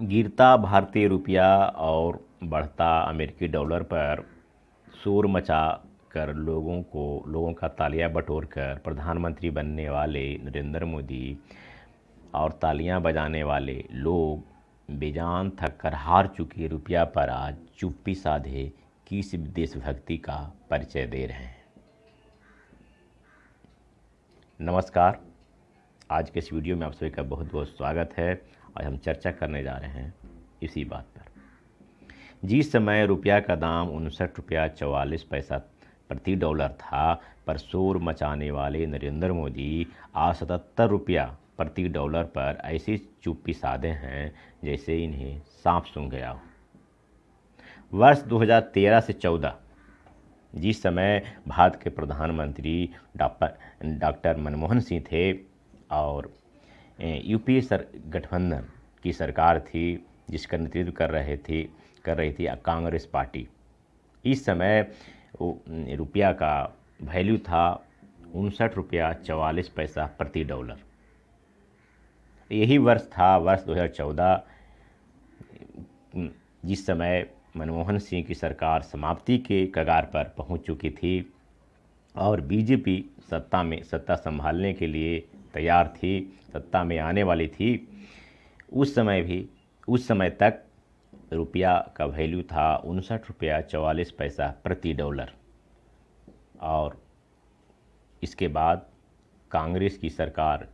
गिरता भारतीय रुपया और बढ़ता अमेरिकी डॉलर पर शोर मचा कर लोगों को, लोगों का तालियाँ बटोर कर प्रधानमंत्री बनने वाले नरेंद्र मोदी और तालियाँ बजाने वाले लोग बेजान थक कर हार चुके रुपया पर आज चुप्पी साधे किस देशभक्ति का परिचय दे रहे हैं। नमस्कार। आज के इस वीडियो में आप सभी का बहुत बहुत स्वागत है। आज हम चर्चा करने जा रहे हैं इसी बात पर। जिस समय रुपया का दाम उनसठ रुपया चवालीस पैसा प्रति डॉलर था, पर शोर मचाने वाले नरेंद्र मोदी आज सतहत्तर रुपया प्रति डॉलर पर ऐसी चुप्पी साधे हैं जैसे इन्हें सांप सूंघ गया हो। वर्ष 2013 से 14 जिस समय भारत के प्रधानमंत्री डॉक्टर मनमोहन सिंह थे और यूपीए सर, गठबंधन की सरकार थी, जिसका नेतृत्व कर रहे थे, कर रही थी कांग्रेस पार्टी। इस समय रुपया का वैल्यू था उनसठ रुपया चवालीस पैसा प्रति डॉलर यही वर्ष था, वर्ष 2014 जिस समय मनमोहन सिंह की सरकार समाप्ति के कगार पर पहुँच चुकी थी और बीजेपी सत्ता में, सत्ता संभालने के लिए तैयार थी, सत्ता में आने वाली थी। उस समय भी, उस समय तक रुपया का वैल्यू था उनसठ रुपया चवालीस पैसा प्रति डॉलर। और इसके बाद कांग्रेस की सरकार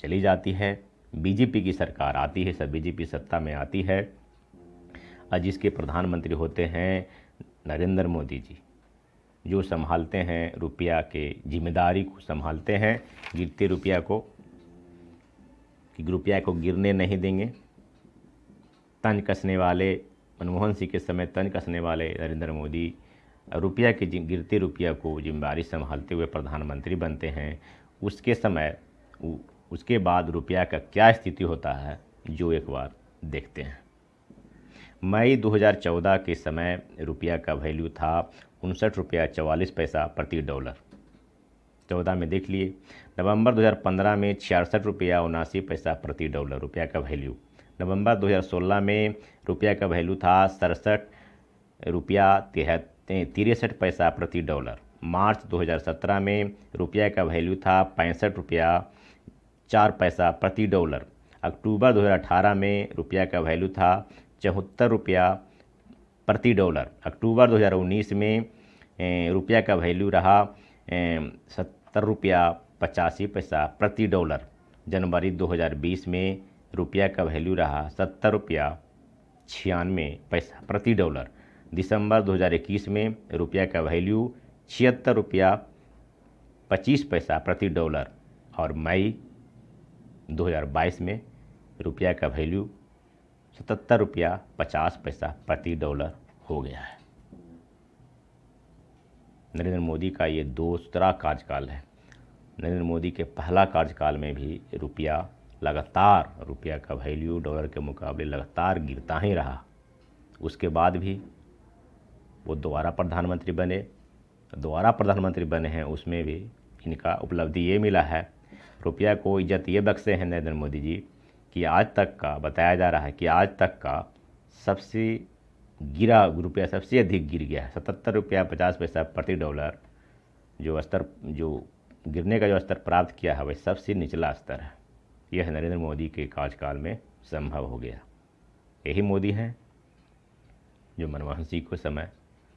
चली जाती है, बीजेपी की सरकार आती है, सब बीजेपी सत्ता में आती है। और जिसके प्रधानमंत्री होते हैं नरेंद्र मोदी जी। जो संभालते हैं रुपया के, ज़िम्मेदारी को संभालते हैं, गिरते रुपया को, कि रुपया को गिरने नहीं देंगे। तन कसने वाले, मनमोहन सिंह के समय तन कसने वाले नरेंद्र मोदी, रुपया के गिरते रुपया को ज़िम्मेदारी संभालते हुए प्रधानमंत्री बनते हैं। उसके समय उसके बाद रुपया का क्या स्थिति होता है, जो एक बार देखते हैं। मई 2014 के समय रुपया का वैल्यू था उनसठ रुपया चवालीस पैसा प्रति डॉलर। चौदह में देख लिए। नवंबर 2015 में छियासठ रुपया उनासी पैसा प्रति डॉलर रुपया का वैल्यू नवंबर 2016 में रुपया का वैल्यू था सड़सठ रुपया तिरसठ पैसा प्रति डॉलर। मार्च 2017 में रुपया का वैल्यू था पैंसठ रुपया चार पैसा प्रति डॉलर। अक्टूबर 2018 में रुपया का वैल्यू था चौहत्तर रुपया प्रति डॉलर। अक्टूबर 2019 में रुपया का वैल्यू रहा सत्तर रुपया पचासी पैसा प्रति डॉलर। जनवरी 2020 में रुपया का वैल्यू रहा सत्तर रुपया छियानवे पैसा प्रति डॉलर। दिसंबर 2021 में रुपया का वैल्यू छिहत्तर रुपया पच्चीस पैसा प्रति डॉलर और मई 2022 में रुपया का वैल्यू सतहत्तर रुपया पचास पैसा प्रति डॉलर। हो गया है। नरेंद्र मोदी का ये दूसरा कार्यकाल है। नरेंद्र मोदी के पहला कार्यकाल में भी रुपया, लगातार रुपया का वैल्यू, डॉलर के मुकाबले लगातार गिरता ही रहा। उसके बाद भी वो दोबारा प्रधानमंत्री बने, दोबारा प्रधानमंत्री बने हैं, उसमें भी इनका उपलब्धि ये मिला है। रुपया को इज़्ज़त ये बख्शे हैं नरेंद्र मोदी जी कि आज तक का, बताया जा रहा है कि आज तक का सबसे गिरा रुपया सबसे अधिक गिर गया है। सतहत्तर रुपया पचास पैसा प्रति डॉलर जो स्तर, जो गिरने का जो स्तर प्राप्त किया है, वह सबसे निचला स्तर है। यह नरेंद्र मोदी के कार्यकाल में संभव हो गया। यही मोदी हैं जो मनमोहन सिंह को समय,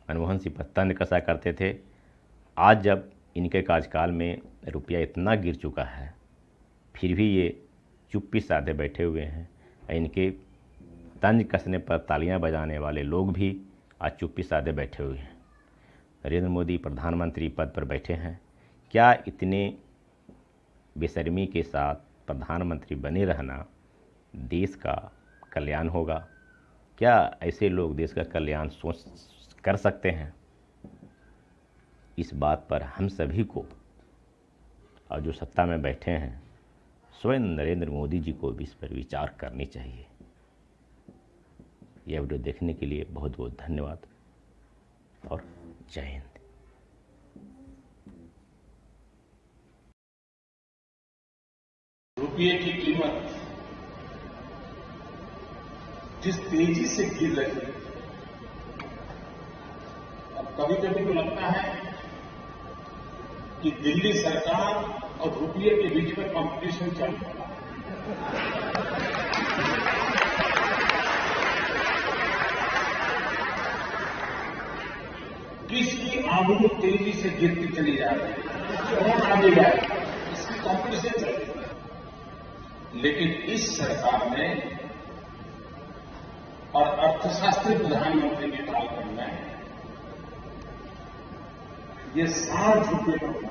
मनमोहन सिंह पर तंज कसा करते थे। आज जब इनके कार्यकाल में रुपया इतना गिर चुका है, फिर भी ये चुप्पी साधे बैठे हुए हैं। इनके तंज कसने पर तालियाँ बजाने वाले लोग भी आज चुप्पी साधे बैठे हुए हैं। नरेंद्र मोदी प्रधानमंत्री पद पर बैठे हैं। क्या इतने बेशर्मी के साथ प्रधानमंत्री बने रहना देश का कल्याण होगा? क्या ऐसे लोग देश का कल्याण सोच कर सकते हैं? इस बात पर हम सभी को और जो सत्ता में बैठे हैं, स्वयं नरेंद्र मोदी जी को भी इस पर विचार करनी चाहिए। यह वीडियो देखने के लिए बहुत बहुत धन्यवाद और जय हिंद। रुपये की कीमत जिस तेज़ी से गिर रही है, अब कभी कभी तो लगता है कि दिल्ली सरकार और रुपये के बीच में कंपटीशन चल रहा है। किसकी आबरू तेज़ी से गिरती चली जा रही है। कौन आगे जाए इसकी कॉम्पिटिशन चल रही है। लेकिन इस सरकार ने और अर्थशास्त्री प्रधानमंत्री के करना है। ये साठ रुपये का